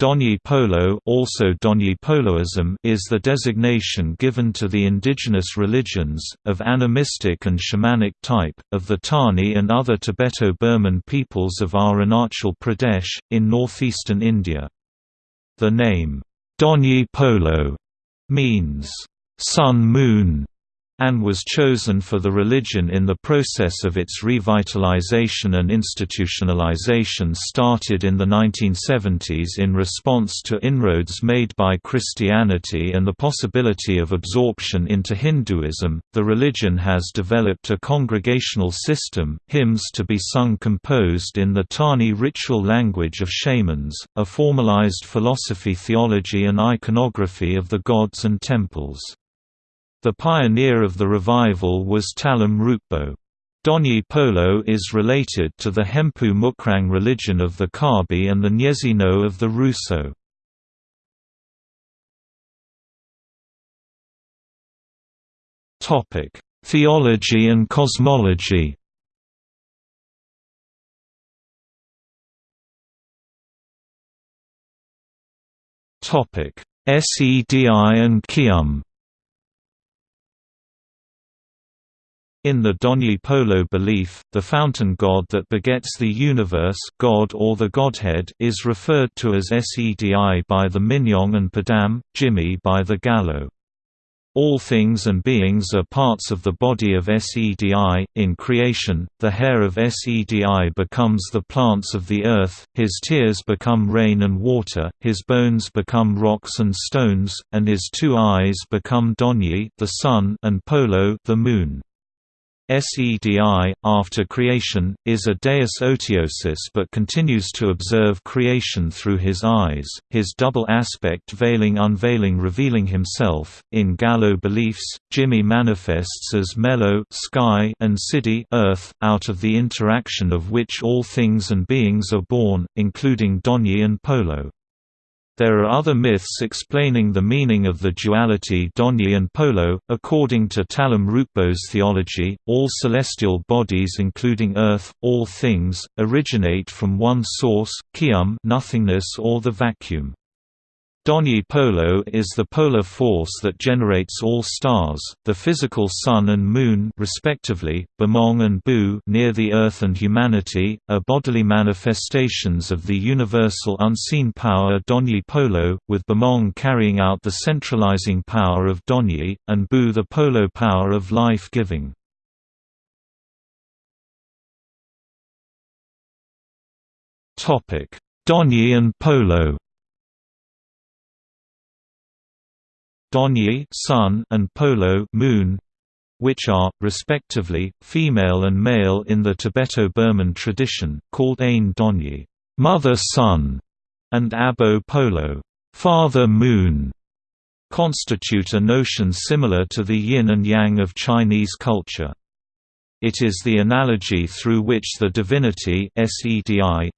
Donyi Polo also Donyi Poloism is the designation given to the indigenous religions, of animistic and shamanic type, of the Tani and other Tibeto-Burman peoples of Arunachal Pradesh, in northeastern India. The name, Donyi Polo, means, sun-moon, and was chosen for the religion in the process of its revitalization and institutionalization started in the 1970s in response to inroads made by Christianity and the possibility of absorption into Hinduism. The religion has developed a congregational system, hymns to be sung composed in the Tani ritual language of shamans, a formalized philosophy theology and iconography of the gods and temples. The pioneer of the revival was Talam Rukbo. Donyi Polo is related to the Hempu Mukrang religion of the Kabi and the Nyezi No of the Ruso. Theology and cosmology Sedi and Kium In the Donyi Polo belief, the fountain god that begets the universe God or the Godhead is referred to as Sedi by the Minyong and Padam, Jimmy by the Galo. All things and beings are parts of the body of Sedi. In creation, the hair of Sedi becomes the plants of the earth, his tears become rain and water, his bones become rocks and stones, and his two eyes become Donyi, the sun, and Polo, the moon. Sedi, after creation, is a deus otiosus but continues to observe creation through his eyes, his double aspect veiling unveiling revealing himself. In Galo beliefs, Jimmy manifests as Melo sky and Sidi earth, out of the interaction of which all things and beings are born, including Donyi and Polo. There are other myths explaining the meaning of the duality Donyi and Polo. According to Talam Rukbo's theology, all celestial bodies including Earth, all things, originate from one source, Kium nothingness or the vacuum. Donyi Polo is the polar force that generates all stars, the physical sun and moon respectively, Bemong and Bu near the earth and humanity, are bodily manifestations of the universal unseen power Donyi Polo, with Bemong carrying out the centralizing power of Donyi, and Bu the Polo power of life-giving. Donyi and Polo Donyi sun and Polo moon, which are, respectively, female and male in the Tibeto-Burman tradition, called Ain Donyi mother sun", and Abo Polo father moon", constitute a notion similar to the yin and yang of Chinese culture. It is the analogy through which the divinity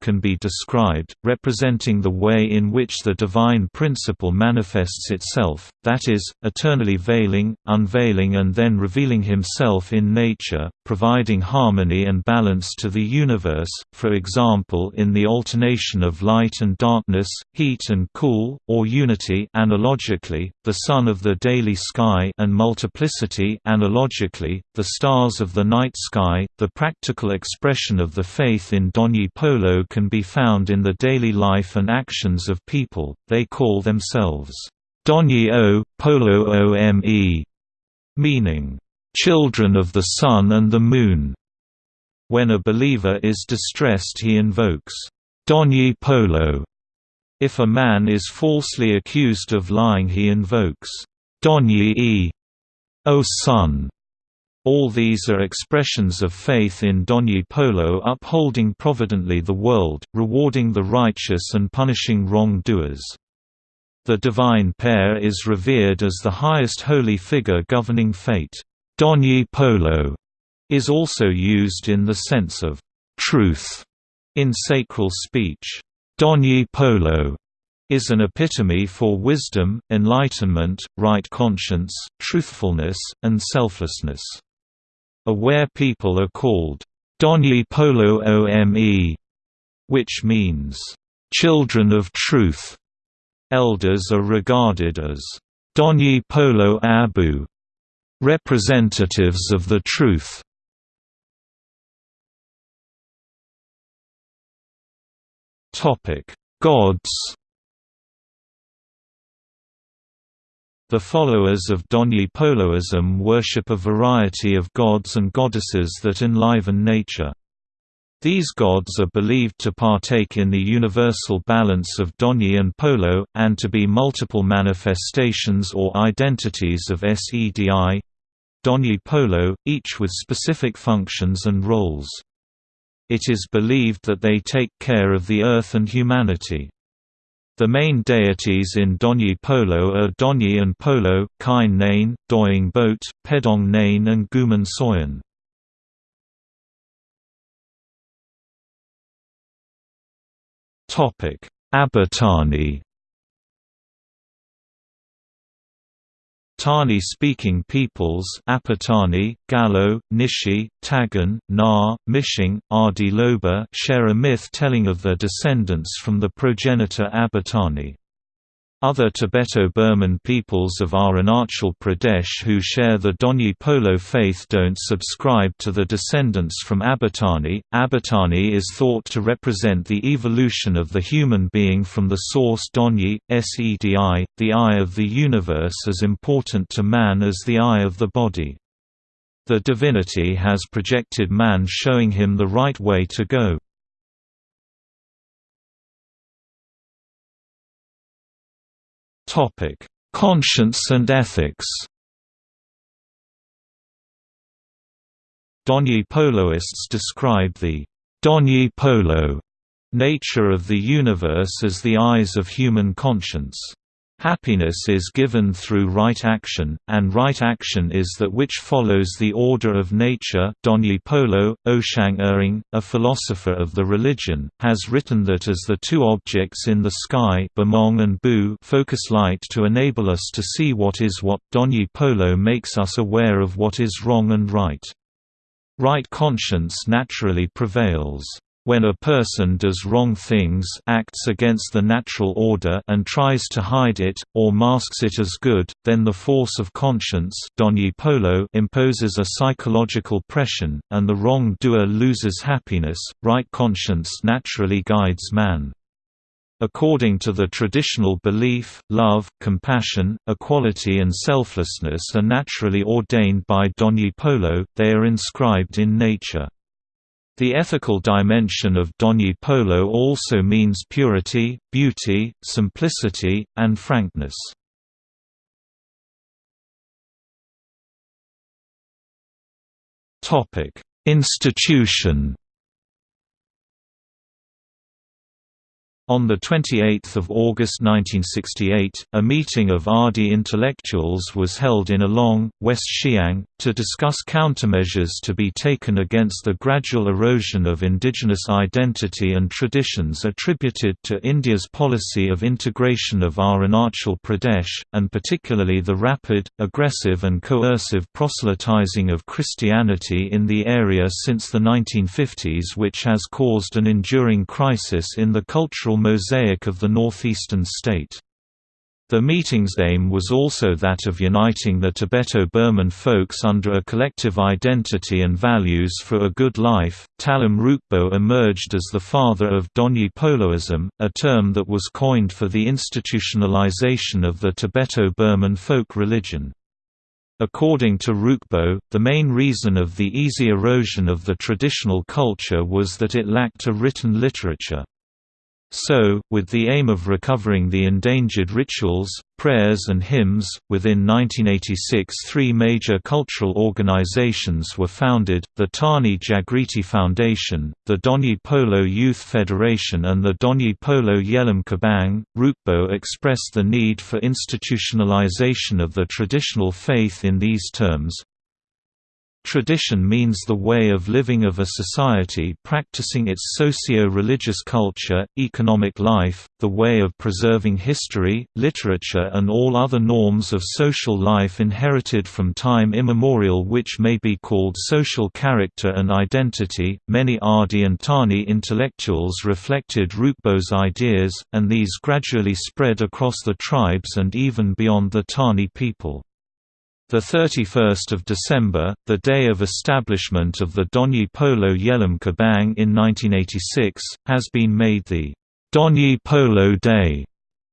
can be described, representing the way in which the divine principle manifests itself, that is, eternally veiling, unveiling and then revealing himself in nature, providing harmony and balance to the universe, for example in the alternation of light and darkness, heat and cool, or unity analogically, the sun of the daily sky and multiplicity analogically, the stars of the night night sky. The practical expression of the faith in Donyi Polo can be found in the daily life and actions of people, they call themselves Donyi O, Polo Ome, meaning, children of the sun and the moon. When a believer is distressed he invokes, Donyi Polo. If a man is falsely accused of lying he invokes, Donyi E, O Sun. All these are expressions of faith in Donyi Polo upholding providently the world, rewarding the righteous and punishing wrong-doers. The divine pair is revered as the highest holy figure governing fate. Donyi Polo is also used in the sense of truth in sacral speech. Donyi Polo is an epitome for wisdom, enlightenment, right conscience, truthfulness, and selflessness. Aware people are called Donyi Polo Ome, which means, children of truth. Elders are regarded as Donyi Polo Abu, representatives of the truth. Topic: Gods. The followers of Donyi Poloism worship a variety of gods and goddesses that enliven nature. These gods are believed to partake in the universal balance of Donyi and Polo, and to be multiple manifestations or identities of Sedi Donyi Polo, each with specific functions and roles. It is believed that they take care of the earth and humanity. The main deities in Donyi Polo are Donyi and Polo, Kain Nain, Doying Boat, Pedong Nain and Guman Soyan. Abotani Tani-speaking peoples Apatani, Galo, Nishi, Tagan, Na, Mishing, Adi Loba share a myth telling of their descendants from the progenitor Abotani. Other Tibeto-Burman peoples of Arunachal Pradesh who share the Donyi Polo faith don't subscribe to the descendants from Abotani. Abotani is thought to represent the evolution of the human being from the source Donyi, Sedi, the eye of the universe as important to man as the eye of the body. The divinity has projected man showing him the right way to go. Topic: Conscience and ethics. Donyi Poloists describe the Donyi Polo nature of the universe as the eyes of human conscience. Happiness is given through right action, and right action is that which follows the order of nature. Donyi Polo, Oshang Ering, a philosopher of the religion, has written that as the two objects in the sky and Bu focus light to enable us to see what is what, Donyi Polo makes us aware of what is wrong and right. Right conscience naturally prevails. When a person does wrong things acts against the natural order and tries to hide it, or masks it as good, then the force of conscience imposes a psychological pressure, and the wrong-doer loses happiness. Right conscience naturally guides man. According to the traditional belief, love, compassion, equality and selflessness are naturally ordained by Polo, they are inscribed in nature. The ethical dimension of Donyi Polo also means purity, beauty, simplicity, and frankness. Institution On 28 August 1968, a meeting of Adi intellectuals was held in Along, West Siang, to discuss countermeasures to be taken against the gradual erosion of indigenous identity and traditions attributed to India's policy of integration of Arunachal Pradesh, and particularly the rapid, aggressive and coercive proselytizing of Christianity in the area since the 1950s which has caused an enduring crisis in the cultural mosaic of the northeastern state. The meeting's aim was also that of uniting the Tibeto-Burman folks under a collective identity and values for a good life. Talam Rukbo emerged as the father of Donyi Poloism, a term that was coined for the institutionalization of the Tibeto-Burman folk religion. According to Rukbo, the main reason of the easy erosion of the traditional culture was that it lacked a written literature. So, with the aim of recovering the endangered rituals, prayers and hymns, within 1986 three major cultural organizations were founded, the Tani Jagriti Foundation, the Donyi Polo Youth Federation and the Donyi Polo Yelam Kabang. Rukbo expressed the need for institutionalization of the traditional faith in these terms, Tradition means the way of living of a society practicing its socio-religious culture, economic life, the way of preserving history, literature and all other norms of social life inherited from time immemorial which may be called social character and identity. Many Adi and Tani intellectuals reflected Rukbo's ideas, and these gradually spread across the tribes and even beyond the Tani people. The 31st of December, the day of establishment of the Donyi Polo Yelam Kabang in 1986, has been made the Donyi Polo Day,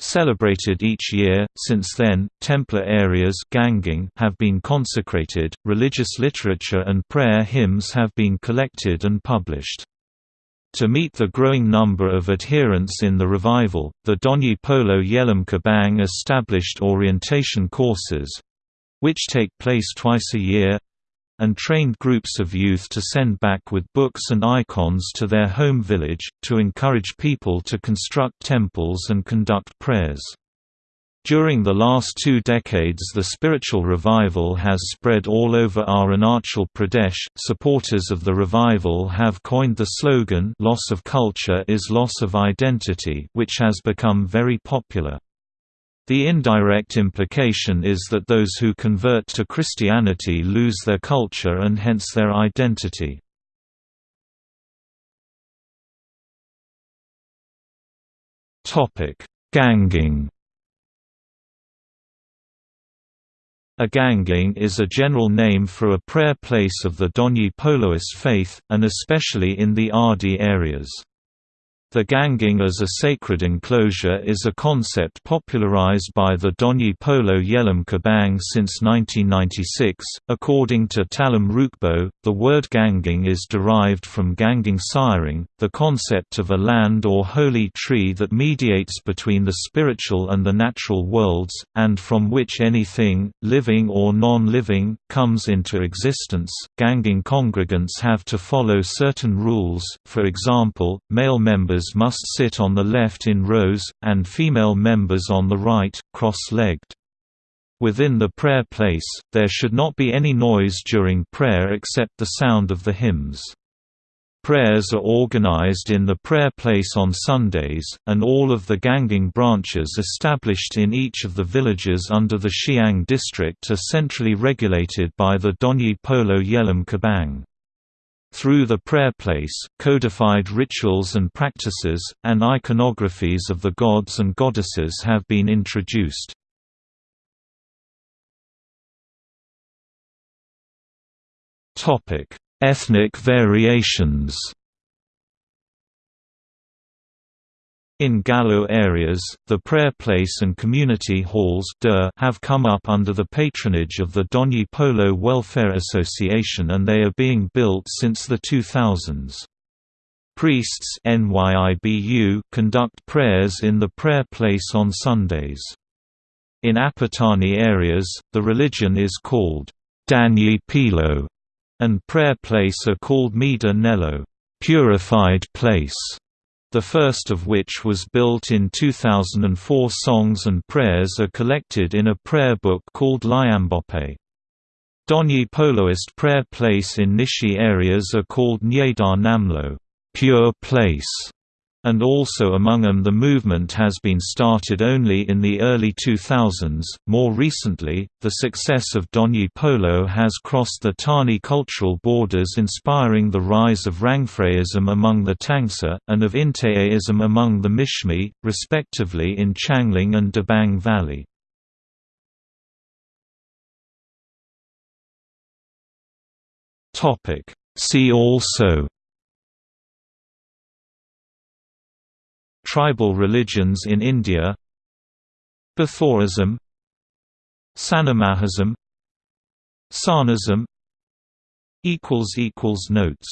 celebrated each year. Since then, Templar areas have been consecrated, religious literature and prayer hymns have been collected and published. To meet the growing number of adherents in the revival, the Donyi Polo Yelam Kabang established orientation courses, which take place twice a year and trained groups of youth to send back with books and icons to their home village, to encourage people to construct temples and conduct prayers. During the last two decades the spiritual revival has spread all over Arunachal Pradesh. Supporters of the revival have coined the slogan loss of culture is loss of identity which has become very popular. The indirect implication is that those who convert to Christianity lose their culture and hence their identity. Ganging A ganging is a general name for a prayer place of the Donyi Poloist faith, and especially in the Adi areas. The ganging as a sacred enclosure is a concept popularized by the Donyi Polo Yelam Kabang since 1996. According to Talam Rukbo, the word ganging is derived from ganging siring, the concept of a land or holy tree that mediates between the spiritual and the natural worlds, and from which anything, living or non living, comes into existence. Ganging congregants have to follow certain rules, for example, male members members must sit on the left in rows, and female members on the right, cross-legged. Within the prayer place, there should not be any noise during prayer except the sound of the hymns. Prayers are organized in the prayer place on Sundays, and all of the ganging branches established in each of the villages under the Siang district are centrally regulated by the Donyi Polo Yelam Kabang. Through the prayer place, codified rituals and practices, and iconographies of the gods and goddesses have been introduced. Ethnic variations In Galo areas, the prayer place and community halls have come up under the patronage of the Donyi Polo Welfare Association and they are being built since the 2000s. Priests conduct prayers in the prayer place on Sundays. In Apatani areas, the religion is called Danyi Pilo, and prayer place are called Mida Nello purified place the first of which was built in 2004 songs and prayers are collected in a prayer book called Liambope. Donyi Poloist prayer place in Nishi areas are called Nyedar Namlo pure place", and also among them the movement has been started only in the early 2000s. More recently, the success of Donyi Polo has crossed the Tani cultural borders inspiring the rise of Rangphraism among the Tangsa, and of Inteaism among the Mishmi, respectively in Changlang and Dibang Valley. See also Tribal religions in India Bathorism Sanamahism Sarnism Notes